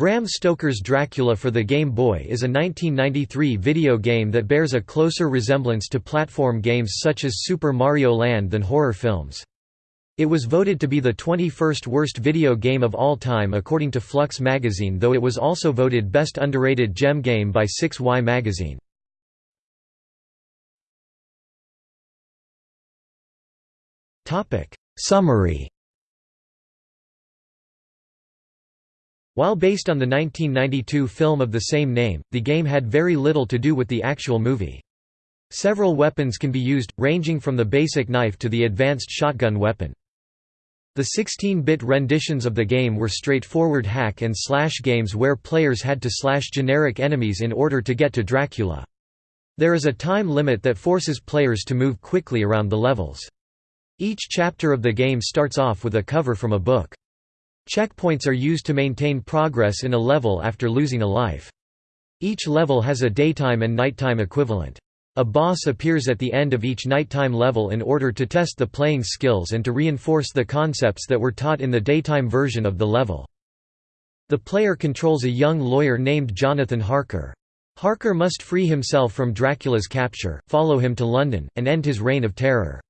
Bram Stoker's Dracula for the Game Boy is a 1993 video game that bears a closer resemblance to platform games such as Super Mario Land than horror films. It was voted to be the 21st worst video game of all time according to Flux magazine though it was also voted Best Underrated Gem Game by 6Y magazine. Summary While based on the 1992 film of the same name, the game had very little to do with the actual movie. Several weapons can be used, ranging from the basic knife to the advanced shotgun weapon. The 16-bit renditions of the game were straightforward hack and slash games where players had to slash generic enemies in order to get to Dracula. There is a time limit that forces players to move quickly around the levels. Each chapter of the game starts off with a cover from a book. Checkpoints are used to maintain progress in a level after losing a life. Each level has a daytime and nighttime equivalent. A boss appears at the end of each nighttime level in order to test the playing skills and to reinforce the concepts that were taught in the daytime version of the level. The player controls a young lawyer named Jonathan Harker. Harker must free himself from Dracula's capture, follow him to London, and end his reign of terror.